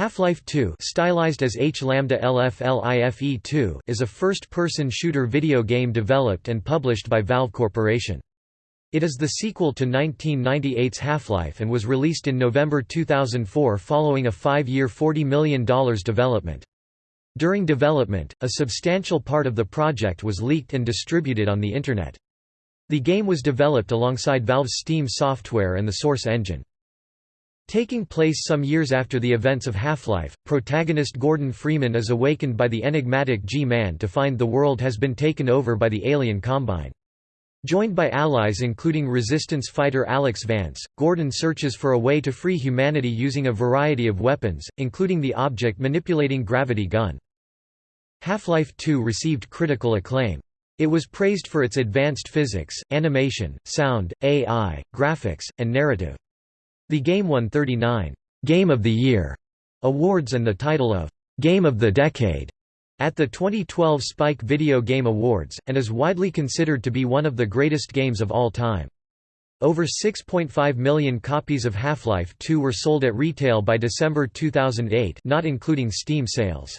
Half-Life 2 stylized as H-Lambda LFLIFE2 is a first-person shooter video game developed and published by Valve Corporation. It is the sequel to 1998's Half-Life and was released in November 2004 following a five-year $40 million development. During development, a substantial part of the project was leaked and distributed on the Internet. The game was developed alongside Valve's Steam software and the Source engine. Taking place some years after the events of Half-Life, protagonist Gordon Freeman is awakened by the enigmatic G-Man to find the world has been taken over by the alien Combine. Joined by allies including resistance fighter Alyx Vance, Gordon searches for a way to free humanity using a variety of weapons, including the object-manipulating gravity gun. Half-Life 2 received critical acclaim. It was praised for its advanced physics, animation, sound, AI, graphics, and narrative. The game won 39 Game of the Year awards and the title of Game of the Decade at the 2012 Spike Video Game Awards, and is widely considered to be one of the greatest games of all time. Over 6.5 million copies of Half-Life 2 were sold at retail by December 2008 not including Steam sales.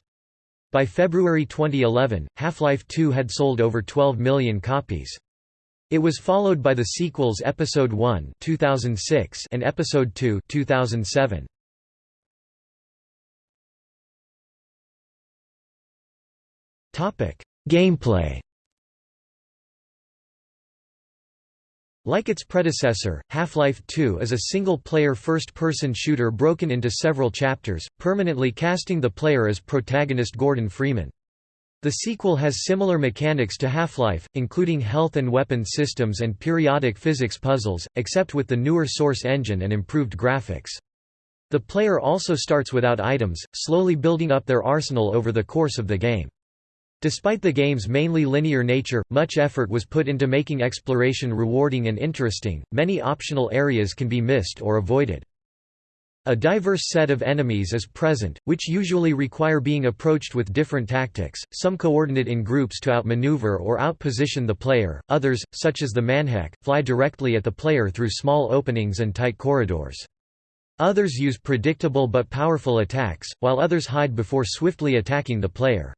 By February 2011, Half-Life 2 had sold over 12 million copies. It was followed by the sequels Episode 1 2006 and Episode 2 2007. Topic: Gameplay. Like its predecessor, Half-Life 2 is a single-player first-person shooter broken into several chapters, permanently casting the player as protagonist Gordon Freeman. The sequel has similar mechanics to Half-Life, including health and weapon systems and periodic physics puzzles, except with the newer Source engine and improved graphics. The player also starts without items, slowly building up their arsenal over the course of the game. Despite the game's mainly linear nature, much effort was put into making exploration rewarding and interesting, many optional areas can be missed or avoided. A diverse set of enemies is present, which usually require being approached with different tactics, some coordinate in groups to outmaneuver or outposition the player, others, such as the Manhack, fly directly at the player through small openings and tight corridors. Others use predictable but powerful attacks, while others hide before swiftly attacking the player.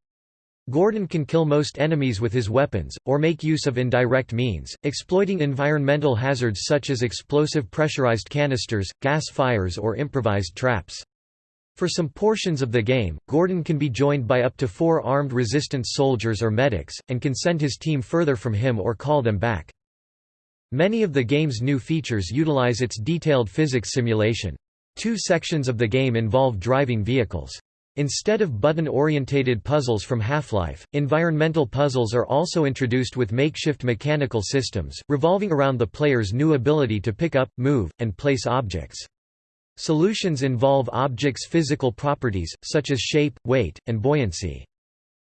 Gordon can kill most enemies with his weapons, or make use of indirect means, exploiting environmental hazards such as explosive pressurized canisters, gas fires or improvised traps. For some portions of the game, Gordon can be joined by up to four armed resistance soldiers or medics, and can send his team further from him or call them back. Many of the game's new features utilize its detailed physics simulation. Two sections of the game involve driving vehicles. Instead of button-orientated puzzles from Half-Life, environmental puzzles are also introduced with makeshift mechanical systems, revolving around the player's new ability to pick up, move, and place objects. Solutions involve objects' physical properties, such as shape, weight, and buoyancy.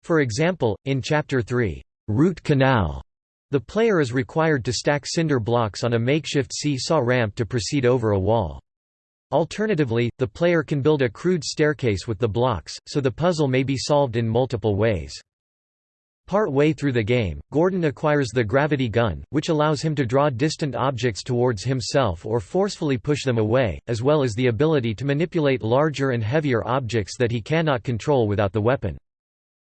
For example, in Chapter 3, Root Canal, the player is required to stack cinder blocks on a makeshift seesaw ramp to proceed over a wall. Alternatively, the player can build a crude staircase with the blocks, so the puzzle may be solved in multiple ways. Part way through the game, Gordon acquires the gravity gun, which allows him to draw distant objects towards himself or forcefully push them away, as well as the ability to manipulate larger and heavier objects that he cannot control without the weapon.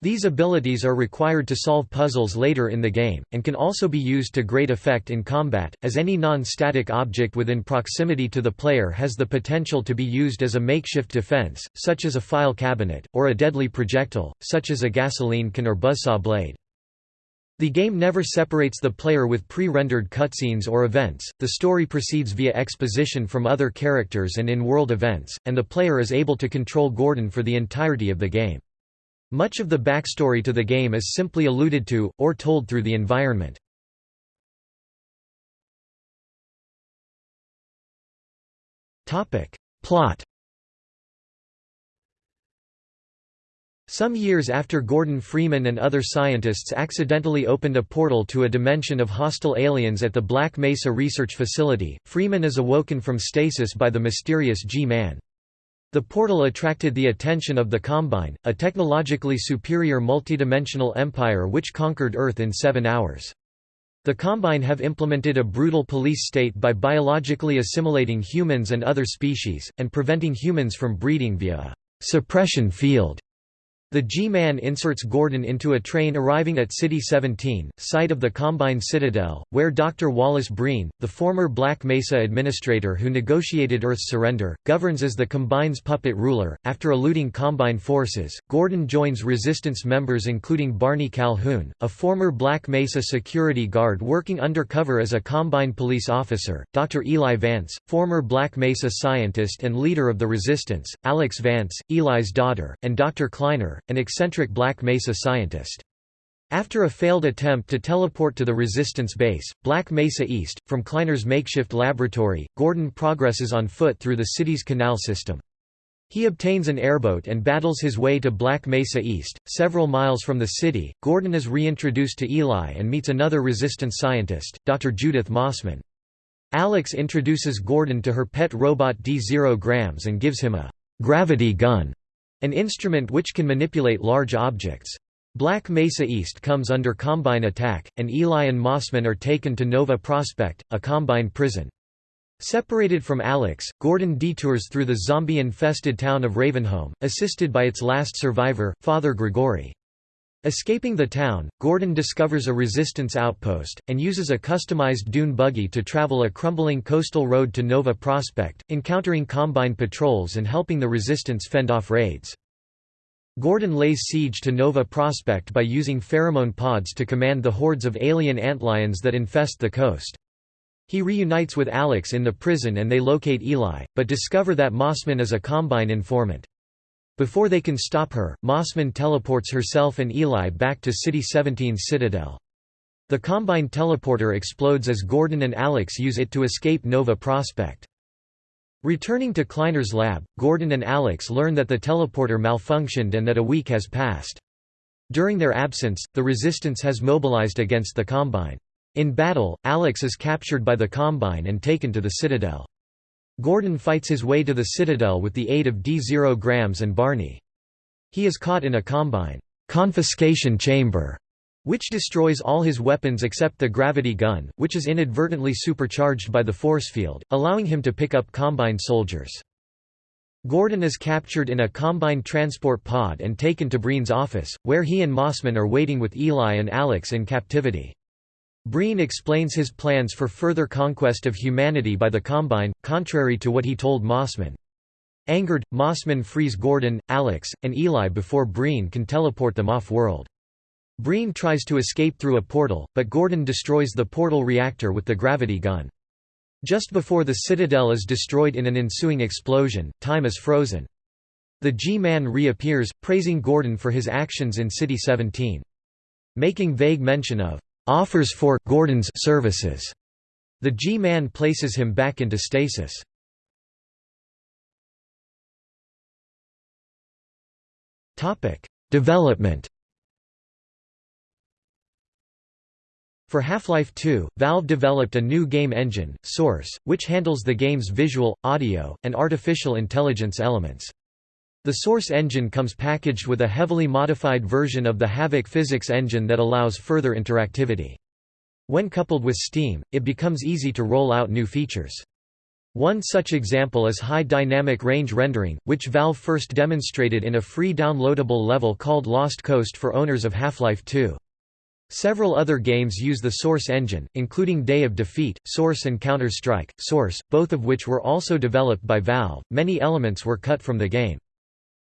These abilities are required to solve puzzles later in the game, and can also be used to great effect in combat, as any non-static object within proximity to the player has the potential to be used as a makeshift defense, such as a file cabinet, or a deadly projectile, such as a gasoline can or buzzsaw blade. The game never separates the player with pre-rendered cutscenes or events, the story proceeds via exposition from other characters and in-world events, and the player is able to control Gordon for the entirety of the game. Much of the backstory to the game is simply alluded to, or told through the environment. Plot Some years after Gordon Freeman and other scientists accidentally opened a portal to a dimension of hostile aliens at the Black Mesa Research Facility, Freeman is awoken from stasis by the mysterious G-Man. The portal attracted the attention of the Combine, a technologically superior multidimensional empire which conquered Earth in seven hours. The Combine have implemented a brutal police state by biologically assimilating humans and other species, and preventing humans from breeding via a suppression field the G-Man inserts Gordon into a train arriving at City 17, site of the Combine Citadel, where Dr. Wallace Breen, the former Black Mesa administrator who negotiated Earth's surrender, governs as the Combine's puppet ruler. After eluding Combine forces, Gordon joins resistance members including Barney Calhoun, a former Black Mesa security guard working undercover as a Combine police officer, Dr. Eli Vance, former Black Mesa scientist and leader of the resistance, Alyx Vance, Eli's daughter, and Dr. Kleiner, an eccentric Black Mesa scientist. After a failed attempt to teleport to the Resistance base, Black Mesa East, from Kleiner's makeshift laboratory, Gordon progresses on foot through the city's canal system. He obtains an airboat and battles his way to Black Mesa East, several miles from the city. Gordon is reintroduced to Eli and meets another resistance scientist, Dr. Judith Mossman. Alyx introduces Gordon to her pet robot D0 Grams and gives him a gravity gun an instrument which can manipulate large objects. Black Mesa East comes under Combine attack, and Eli and Mossman are taken to Nova Prospekt, a Combine prison. Separated from Alyx, Gordon detours through the zombie-infested town of Ravenholm, assisted by its last survivor, Father Grigori. Escaping the town, Gordon discovers a resistance outpost, and uses a customized dune buggy to travel a crumbling coastal road to Nova Prospekt, encountering Combine patrols and helping the resistance fend off raids. Gordon lays siege to Nova Prospekt by using pheromone pods to command the hordes of alien antlions that infest the coast. He reunites with Alyx in the prison and they locate Eli, but discover that Mossman is a Combine informant. Before they can stop her, Mossman teleports herself and Eli back to City 17's citadel. The Combine teleporter explodes as Gordon and Alyx use it to escape Nova Prospekt. Returning to Kleiner's lab, Gordon and Alyx learn that the teleporter malfunctioned and that a week has passed. During their absence, the Resistance has mobilized against the Combine. In battle, Alyx is captured by the Combine and taken to the Citadel. Gordon fights his way to the Citadel with the aid of D0 Grams and Barney. He is caught in a Combine confiscation chamber, which destroys all his weapons except the gravity gun, which is inadvertently supercharged by the force field, allowing him to pick up Combine soldiers. Gordon is captured in a Combine transport pod and taken to Breen's office, where he and Mossman are waiting with Eli and Alyx in captivity. Breen explains his plans for further conquest of humanity by the Combine, contrary to what he told Mossman. Angered, Mossman frees Gordon, Alyx, and Eli before Breen can teleport them off-world. Breen tries to escape through a portal, but Gordon destroys the portal reactor with the gravity gun. Just before the Citadel is destroyed in an ensuing explosion, time is frozen. The G-Man reappears, praising Gordon for his actions in City 17. Making vague mention of offers for Gordon's services. The G-Man places him back into stasis. Topic: Development. For Half-Life 2, Valve developed a new game engine, Source, which handles the game's visual, audio, and artificial intelligence elements. The Source engine comes packaged with a heavily modified version of the Havok physics engine that allows further interactivity. When coupled with Steam, it becomes easy to roll out new features. One such example is high dynamic range rendering, which Valve first demonstrated in a free downloadable level called Lost Coast for owners of Half-Life 2. Several other games use the Source engine, including Day of Defeat, Source and Counter-Strike, Source, both of which were also developed by Valve. Many elements were cut from the game.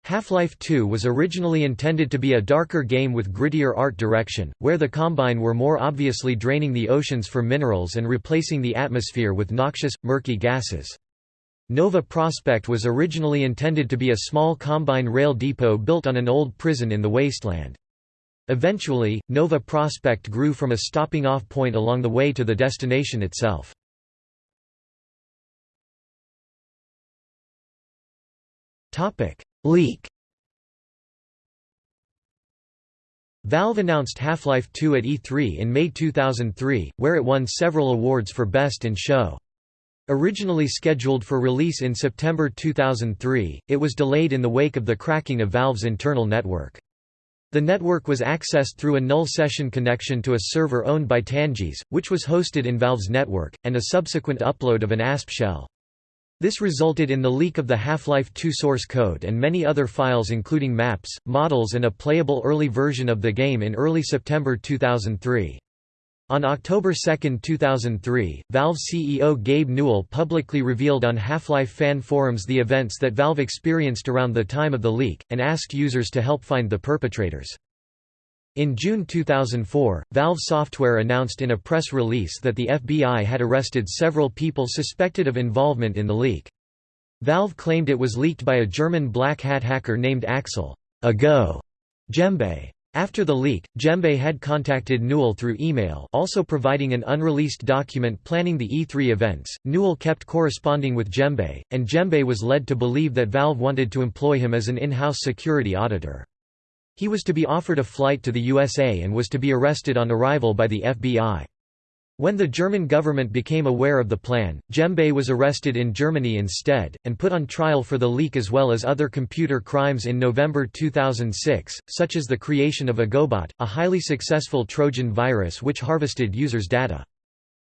Half-Life 2 was originally intended to be a darker game with grittier art direction, where the Combine were more obviously draining the oceans for minerals and replacing the atmosphere with noxious, murky gases. Nova Prospekt was originally intended to be a small Combine rail depot built on an old prison in the wasteland. Eventually, Nova Prospekt grew from a stopping-off point along the way to the destination itself. Leak Valve announced Half-Life 2 at E3 in May 2003, where it won several awards for Best in Show. Originally scheduled for release in September 2003, it was delayed in the wake of the cracking of Valve's internal network. The network was accessed through a null session connection to a server owned by Tangees, which was hosted in Valve's network, and a subsequent upload of an ASP shell. This resulted in the leak of the Half-Life 2 source code and many other files including maps, models and a playable early version of the game in early September 2003. On October 2, 2003, Valve CEO Gabe Newell publicly revealed on Half-Life fan forums the events that Valve experienced around the time of the leak, and asked users to help find the perpetrators. In June 2004, Valve Software announced in a press release that the FBI had arrested several people suspected of involvement in the leak. Valve claimed it was leaked by a German black hat hacker named Axel Ago Gembe. After the leak, Gembe had contacted Newell through email also providing an unreleased document planning the E3 events. Newell kept corresponding with Gembe, and Gembe was led to believe that Valve wanted to employ him as an in-house security auditor. He was to be offered a flight to the USA and was to be arrested on arrival by the FBI. When the German government became aware of the plan, Gembe was arrested in Germany instead, and put on trial for the leak as well as other computer crimes in November 2006, such as the creation of Agobot, a highly successful Trojan virus which harvested users' data.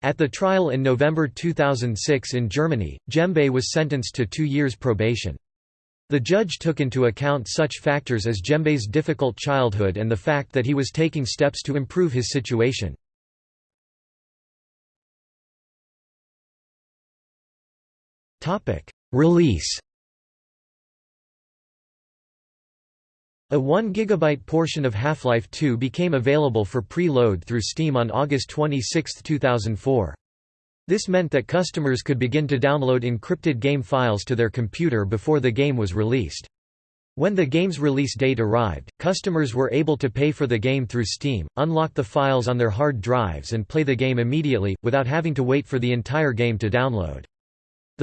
At the trial in November 2006 in Germany, Gembe was sentenced to two years probation. The judge took into account such factors as Gembe's difficult childhood and the fact that he was taking steps to improve his situation. Release A 1 GB portion of Half-Life 2 became available for pre-load through Steam on August 26, 2004. This meant that customers could begin to download encrypted game files to their computer before the game was released. When the game's release date arrived, customers were able to pay for the game through Steam, unlock the files on their hard drives and play the game immediately, without having to wait for the entire game to download.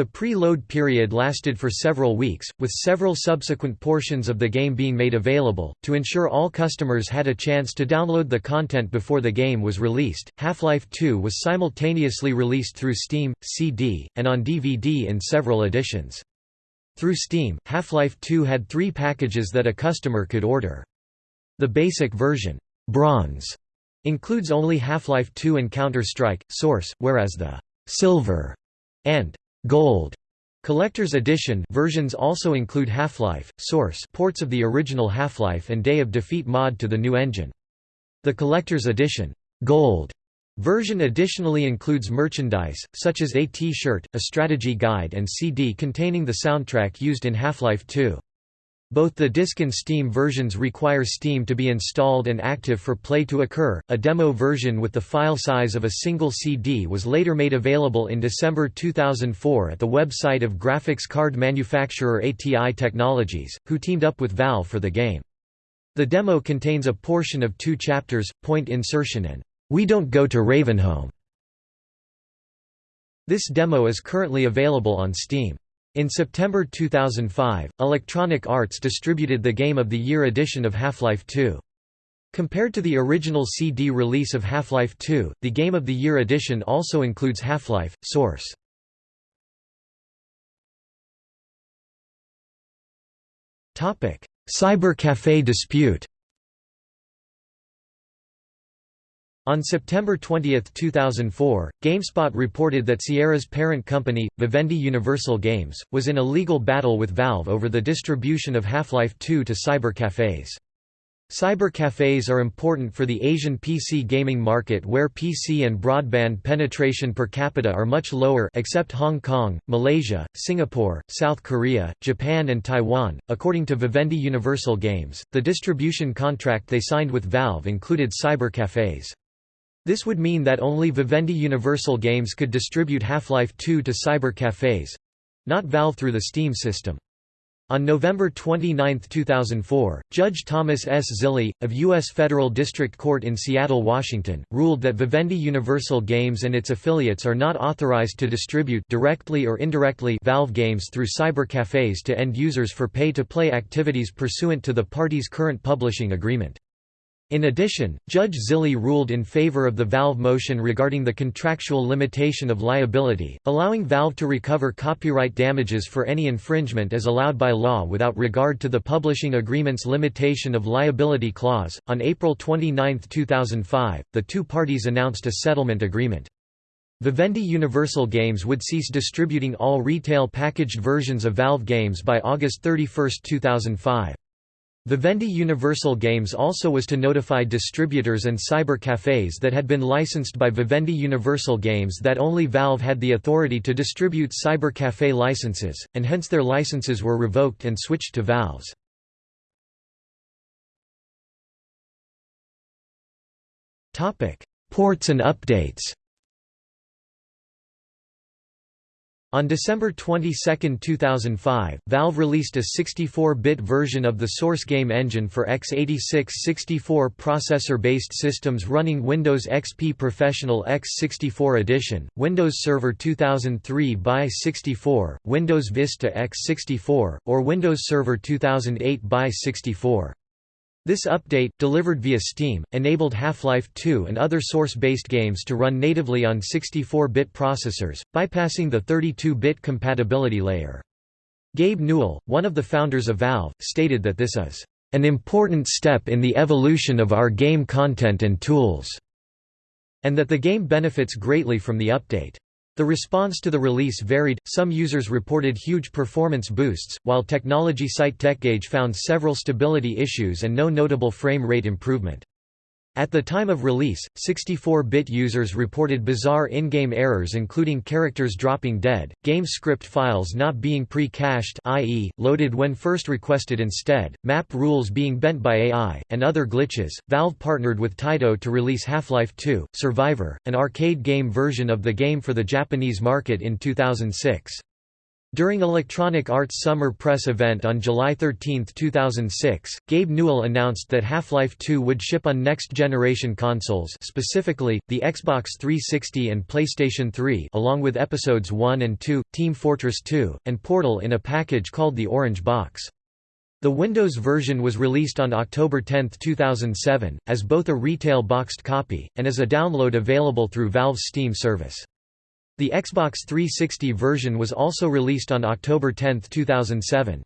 The pre-load period lasted for several weeks, with several subsequent portions of the game being made available. To ensure all customers had a chance to download the content before the game was released, Half-Life 2 was simultaneously released through Steam, CD, and on DVD in several editions. Through Steam, Half-Life 2 had three packages that a customer could order. The basic version, Bronze, includes only Half-Life 2 and Counter-Strike, Source, whereas the Silver and Gold Collector's Edition versions also include Half-Life, Source ports of the original Half-Life and Day of Defeat mod to the new engine. The Collector's Edition Gold version additionally includes merchandise, such as a T-shirt, a strategy guide and CD containing the soundtrack used in Half-Life 2. Both the disk and Steam versions require Steam to be installed and active for play to occur. A demo version with the file size of a single CD was later made available in December 2004 at the website of graphics card manufacturer ATI Technologies, who teamed up with Valve for the game. The demo contains a portion of two chapters, Point Insertion and We Don't Go to Ravenholm. This demo is currently available on Steam. In September 2005, Electronic Arts distributed the Game of the Year edition of Half-Life 2. Compared to the original CD release of Half-Life 2, the Game of the Year edition also includes Half-Life, Source. Cyber Café dispute On September 20, 2004, GameSpot reported that Sierra's parent company, Vivendi Universal Games, was in a legal battle with Valve over the distribution of Half-Life 2 to cyber cafés. Cyber cafés are important for the Asian PC gaming market where PC and broadband penetration per capita are much lower except Hong Kong, Malaysia, Singapore, South Korea, Japan and Taiwan. According to Vivendi Universal Games, the distribution contract they signed with Valve included cyber cafés. This would mean that only Vivendi Universal Games could distribute Half-Life 2 to cyber cafes—not Valve through the Steam system. On November 29, 2004, Judge Thomas S. Zilly, of U.S. Federal District Court in Seattle, Washington, ruled that Vivendi Universal Games and its affiliates are not authorized to distribute directly or indirectly Valve games through cyber cafes to end users for pay-to-play activities pursuant to the parties' current publishing agreement. In addition, Judge Zilly ruled in favor of the Valve motion regarding the contractual limitation of liability, allowing Valve to recover copyright damages for any infringement as allowed by law without regard to the publishing agreement's limitation of liability clause. On April 29, 2005, the two parties announced a settlement agreement. Vivendi Universal Games would cease distributing all retail packaged versions of Valve games by August 31, 2005. Vivendi Universal Games also was to notify distributors and cyber cafes that had been licensed by Vivendi Universal Games that only Valve had the authority to distribute cyber cafe licenses, and hence their licenses were revoked and switched to Valve's. Ports and updates On December 22, 2005, Valve released a 64-bit version of the source game engine for x86 64 processor-based systems running Windows XP Professional x64 Edition, Windows Server 2003 by 64, Windows Vista x64, or Windows Server 2008 by 64. This update, delivered via Steam, enabled Half-Life 2 and other source-based games to run natively on 64-bit processors, bypassing the 32-bit compatibility layer. Gabe Newell, one of the founders of Valve, stated that this is an important step in the evolution of our game content and tools, and that the game benefits greatly from the update. The response to the release varied, some users reported huge performance boosts, while technology site TechGauge found several stability issues and no notable frame rate improvement. At the time of release, 64-bit users reported bizarre in-game errors including characters dropping dead, game script files not being pre-cached i.e., loaded when first requested instead, map rules being bent by AI, and other glitches. Valve partnered with Taito to release Half-Life 2: Survivor, an arcade game version of the game for the Japanese market in 2006. During Electronic Arts Summer Press event on July 13, 2006, Gabe Newell announced that Half-Life 2 would ship on next-generation consoles specifically, the Xbox 360 and PlayStation 3 along with Episodes 1 and 2, Team Fortress 2, and Portal in a package called the Orange Box. The Windows version was released on October 10, 2007, as both a retail boxed copy, and as a download available through Valve's Steam service. The Xbox 360 version was also released on October 10, 2007.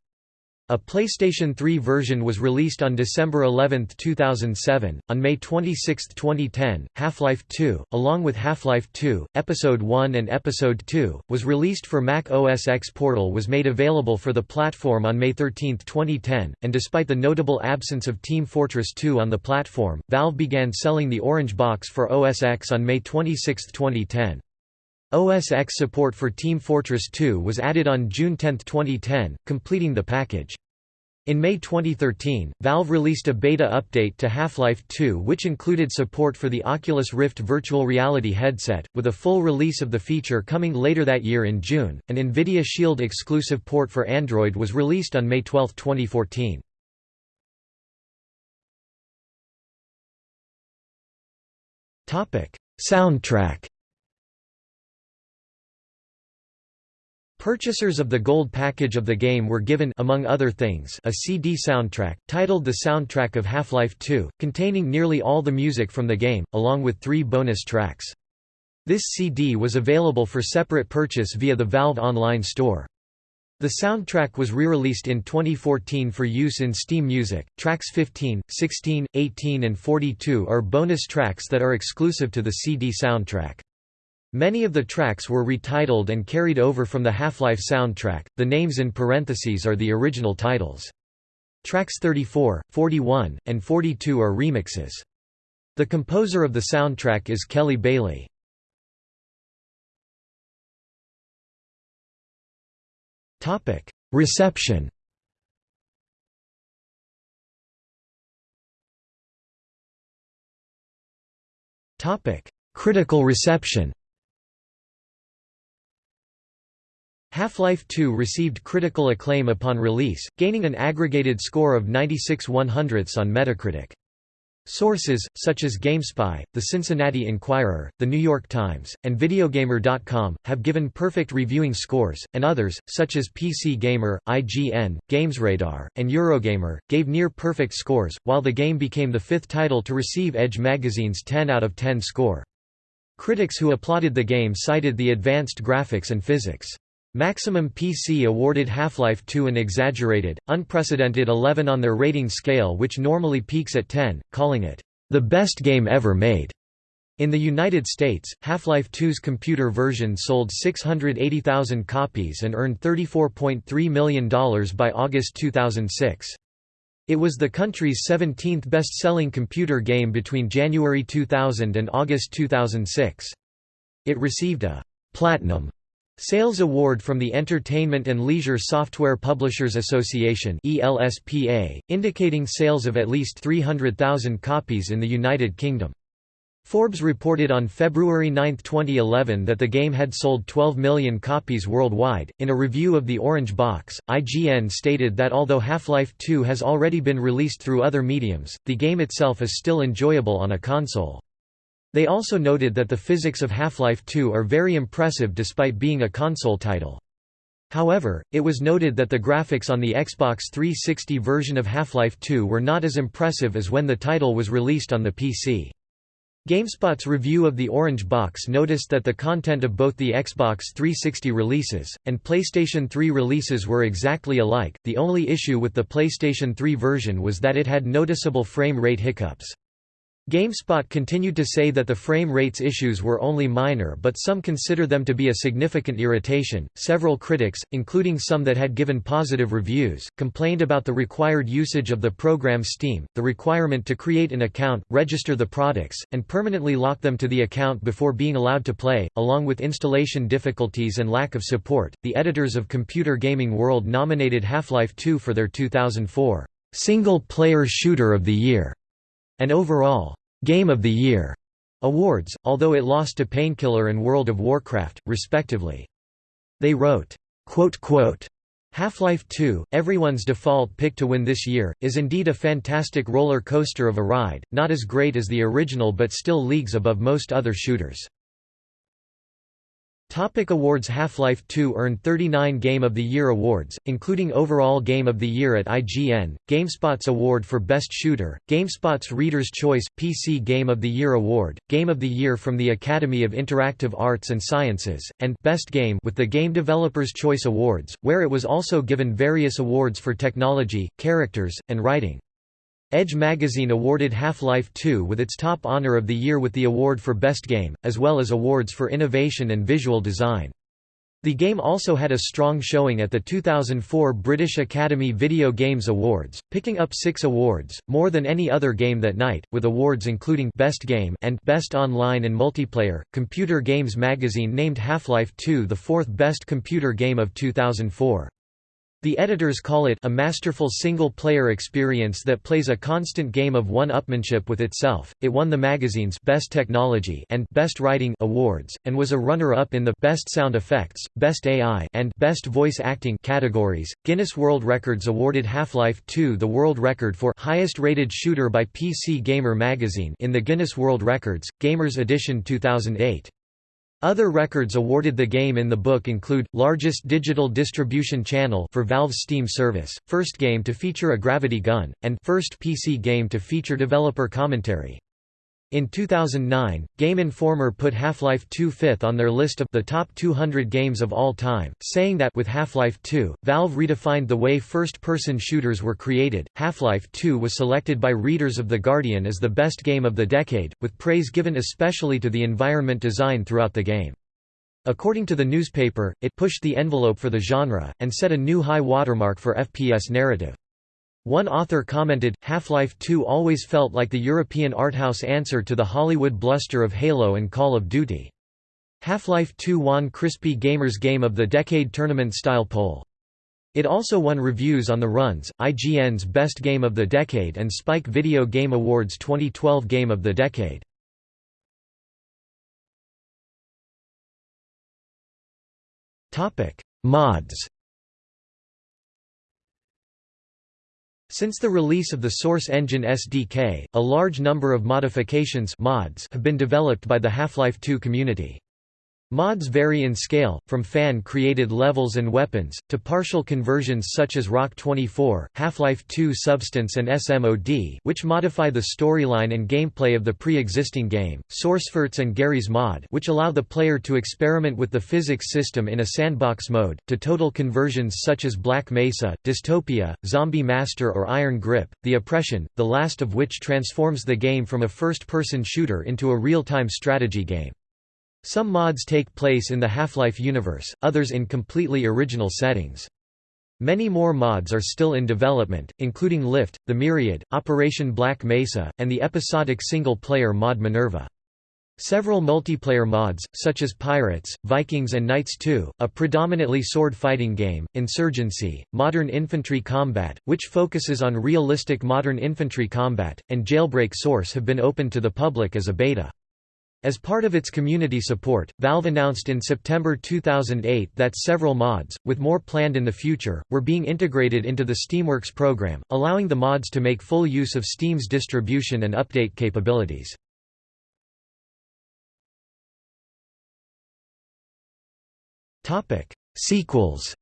A PlayStation 3 version was released on December 11, 2007. On May 26, 2010, Half-Life 2, along with Half-Life 2, Episode 1 and Episode 2, was released for Mac OS X. Portal was made available for the platform on May 13, 2010, and despite the notable absence of Team Fortress 2 on the platform, Valve began selling the Orange Box for OS X on May 26, 2010. OS X support for Team Fortress 2 was added on June 10, 2010, completing the package. In May 2013, Valve released a beta update to Half-Life 2 which included support for the Oculus Rift virtual reality headset, with a full release of the feature coming later that year in June. An NVIDIA Shield exclusive port for Android was released on May 12, 2014. Topic: Soundtrack Purchasers of the gold package of the game were given among other things a CD soundtrack, titled The Soundtrack of Half-Life 2, containing nearly all the music from the game, along with three bonus tracks. This CD was available for separate purchase via the Valve Online store. The soundtrack was re-released in 2014 for use in Steam Music. Tracks 15, 16, 18 and 42 are bonus tracks that are exclusive to the CD soundtrack. Many of the tracks were retitled and carried over from the Half-Life soundtrack, the names in parentheses are the original titles. Tracks 34, 41, and 42 are remixes. The composer of the soundtrack is Kelly Bailey. Reception Critical reception Half-Life 2 received critical acclaim upon release, gaining an aggregated score of 96 100ths on Metacritic. Sources, such as GameSpy, the Cincinnati Enquirer, The New York Times, and Videogamer.com, have given perfect reviewing scores, and others, such as PC Gamer, IGN, GamesRadar, and Eurogamer, gave near-perfect scores, while the game became the fifth title to receive Edge magazine's 10 out of 10 score. Critics who applauded the game cited the advanced graphics and physics. Maximum PC awarded Half-Life 2 an exaggerated, unprecedented 11 on their rating scale which normally peaks at 10, calling it, "...the best game ever made." In the United States, Half-Life 2's computer version sold 680,000 copies and earned $34.3 million by August 2006. It was the country's 17th best-selling computer game between January 2000 and August 2006. It received a «Platinum» Sales Award from the Entertainment and Leisure Software Publishers Association ELSPA, indicating sales of at least 300,000 copies in the United Kingdom. Forbes reported on February 9, 2011 that the game had sold 12 million copies worldwide. In a review of the Orange Box, IGN stated that although Half-Life 2 has already been released through other mediums, the game itself is still enjoyable on a console. They also noted that the physics of Half-Life 2 are very impressive despite being a console title. However, it was noted that the graphics on the Xbox 360 version of Half-Life 2 were not as impressive as when the title was released on the PC. GameSpot's review of the Orange Box noticed that the content of both the Xbox 360 releases, and PlayStation 3 releases were exactly alike, the only issue with the PlayStation 3 version was that it had noticeable frame rate hiccups. GameSpot continued to say that the frame rates issues were only minor, but some consider them to be a significant irritation. Several critics, including some that had given positive reviews, complained about the required usage of the program Steam, the requirement to create an account, register the products, and permanently lock them to the account before being allowed to play, along with installation difficulties and lack of support. The editors of Computer Gaming World nominated Half-Life 2 for their 2004 Single Player Shooter of the Year and overall Game of the Year awards, although it lost to Painkiller and World of Warcraft, respectively. They wrote, Half-Life 2, everyone's default pick to win this year, is indeed a fantastic roller coaster of a ride, not as great as the original but still leagues above most other shooters. Topic awards Half-Life 2 earned 39 Game of the Year awards, including Overall Game of the Year at IGN, GameSpot's Award for Best Shooter, GameSpot's Reader's Choice PC Game of the Year Award, Game of the Year from the Academy of Interactive Arts and Sciences, and Best Game with the Game Developers Choice Awards, where it was also given various awards for technology, characters, and writing. Edge magazine awarded Half-Life 2 with its top honor of the year with the award for Best Game, as well as awards for innovation and visual design. The game also had a strong showing at the 2004 British Academy Video Games Awards, picking up six awards, more than any other game that night, with awards including Best Game and Best Online and Multiplayer. Computer Games magazine named Half-Life 2 the fourth best computer game of 2004. The editors call it a masterful single-player experience that plays a constant game of one-upmanship with itself. It won the magazine's Best Technology and Best Writing awards and was a runner-up in the Best Sound Effects, Best AI and Best Voice Acting categories. Guinness World Records awarded Half-Life 2 the world record for highest-rated shooter by PC Gamer magazine in the Guinness World Records Gamers Edition 2008. Other records awarded the game in the book include, largest digital distribution channel for Valve's Steam service, first game to feature a gravity gun, and first PC game to feature developer commentary. In 2009, Game Informer put Half-Life 2 fifth on their list of the top 200 games of all time, saying that with Half-Life 2, Valve redefined the way first-person shooters were created. Half-Life 2 was selected by readers of The Guardian as the best game of the decade, with praise given especially to the environment design throughout the game. According to the newspaper, it pushed the envelope for the genre, and set a new high watermark for FPS narrative. One author commented, Half-Life 2 always felt like the European arthouse answer to the Hollywood bluster of Halo and Call of Duty. Half-Life 2 won Crispy Gamer's Game of the Decade tournament-style poll. It also won reviews on the Runs, IGN's Best Game of the Decade and Spike Video Game Awards 2012 Game of the Decade. Mods Since the release of the Source Engine SDK, a large number of modifications mods have been developed by the Half-Life 2 community. Mods vary in scale, from fan-created levels and weapons, to partial conversions such as Rock 24, Half-Life 2 Substance and SMOD which modify the storyline and gameplay of the pre-existing game, Sourceforts and Garry's Mod which allow the player to experiment with the physics system in a sandbox mode, to total conversions such as Black Mesa, Dystopia, Zombie Master or Iron Grip, The Oppression, the last of which transforms the game from a first-person shooter into a real-time strategy game. Some mods take place in the Half-Life universe, others in completely original settings. Many more mods are still in development, including Lift, The Myriad, Operation Black Mesa, and the episodic single-player mod Minerva. Several multiplayer mods, such as Pirates, Vikings and Knights 2, a predominantly sword-fighting game, Insurgency, Modern Infantry Combat, which focuses on realistic modern infantry combat, and Jailbreak Source have been opened to the public as a beta. As part of its community support, Valve announced in September 2008 that several mods, with more planned in the future, were being integrated into the Steamworks program, allowing the mods to make full use of Steam's distribution and update capabilities. Sequels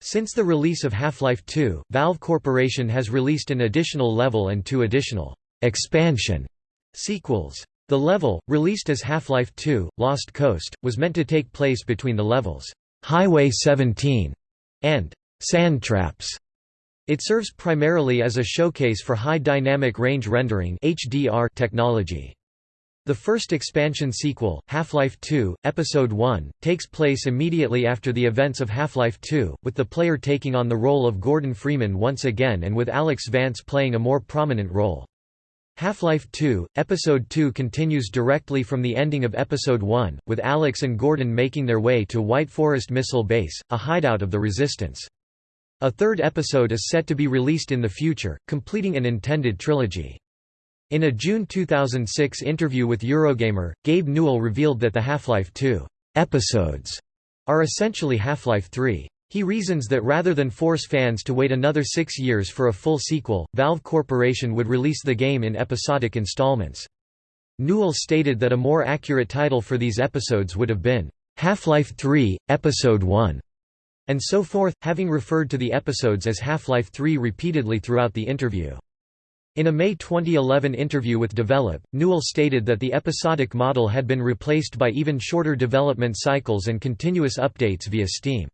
Since the release of Half-Life 2, Valve Corporation has released an additional level and two additional expansion sequels. The level, released as Half-Life 2: Lost Coast, was meant to take place between the levels Highway 17 and Sand Traps. It serves primarily as a showcase for high dynamic range rendering (HDR) technology. The first expansion sequel, Half-Life 2, Episode 1, takes place immediately after the events of Half-Life 2, with the player taking on the role of Gordon Freeman once again and with Alyx Vance playing a more prominent role. Half-Life 2, Episode 2 continues directly from the ending of Episode 1, with Alyx and Gordon making their way to White Forest Missile Base, a hideout of the Resistance. A third episode is set to be released in the future, completing an intended trilogy. In a June 2006 interview with Eurogamer, Gabe Newell revealed that the Half-Life 2 episodes are essentially Half-Life 3. He reasons that rather than force fans to wait another six years for a full sequel, Valve Corporation would release the game in episodic installments. Newell stated that a more accurate title for these episodes would have been, "'Half-Life 3, Episode 1' and so forth, having referred to the episodes as Half-Life 3 repeatedly throughout the interview. In a May 2011 interview with Develop, Newell stated that the episodic model had been replaced by even shorter development cycles and continuous updates via Steam.